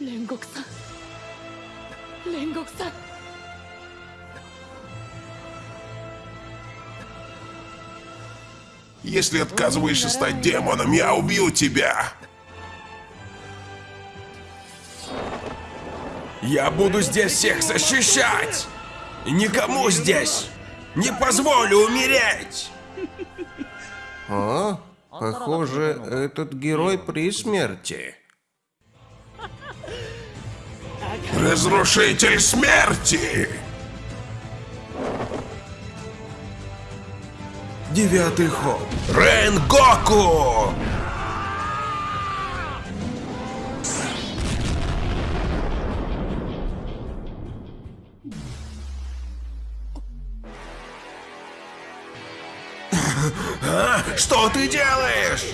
煉獄さん煉獄さん Если отказываешься стать демоном, я убью тебя! Я буду здесь всех защищать! И Никому здесь не позволю умереть! О, Похоже, этот герой при смерти. Разрушитель смерти! Девятый холм. Рен Гоку! А? Что ты делаешь?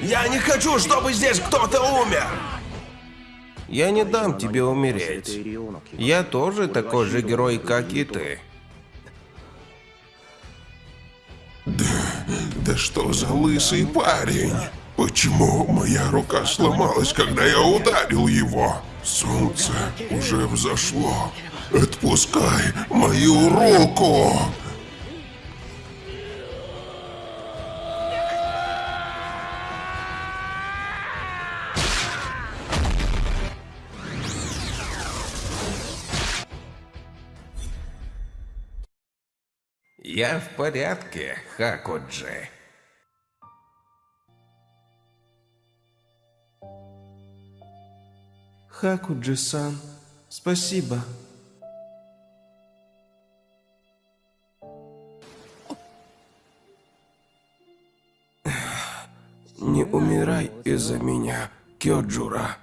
Я не хочу, чтобы здесь кто-то умер. Я не дам тебе умереть. Я тоже такой же герой, как и ты. Да что за лысый парень? Почему моя рука сломалась, когда я ударил его? Солнце уже взошло. Отпускай мою руку! Я в порядке, Хакуджи. Хакуджи-сан, спасибо. Не умирай из-за меня, Кёджура.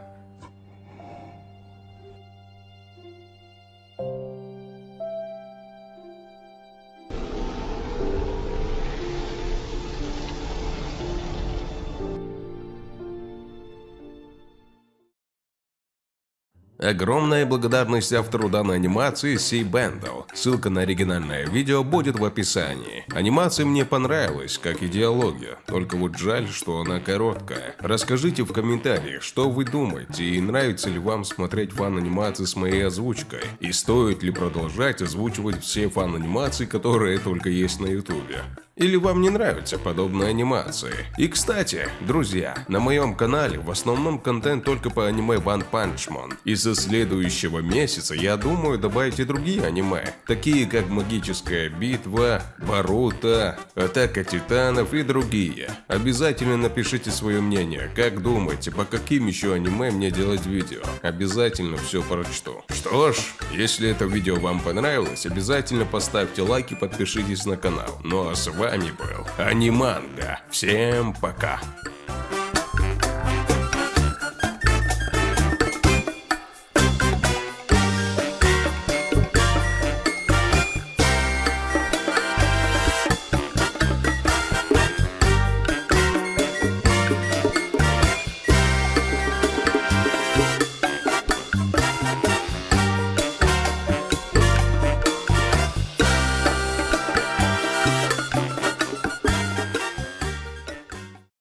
Огромная благодарность автору данной анимации Си Бендл. Ссылка на оригинальное видео будет в описании. Анимация мне понравилась, как и диалоги, только вот жаль, что она короткая. Расскажите в комментариях, что вы думаете и нравится ли вам смотреть фан-анимации с моей озвучкой. И стоит ли продолжать озвучивать все фан-анимации, которые только есть на ютубе. Или вам не нравятся подобные анимации? И кстати, друзья, на моем канале в основном контент только по аниме One Punch Man. И со следующего месяца я думаю добавить и другие аниме, такие как Магическая битва, Боруто, Атака Титанов и другие. Обязательно напишите свое мнение, как думаете, по каким еще аниме мне делать видео. Обязательно все прочту. Что ж, если это видео вам понравилось, обязательно поставьте лайк и подпишитесь на канал. Ну а с вами был Аниманга. Всем пока.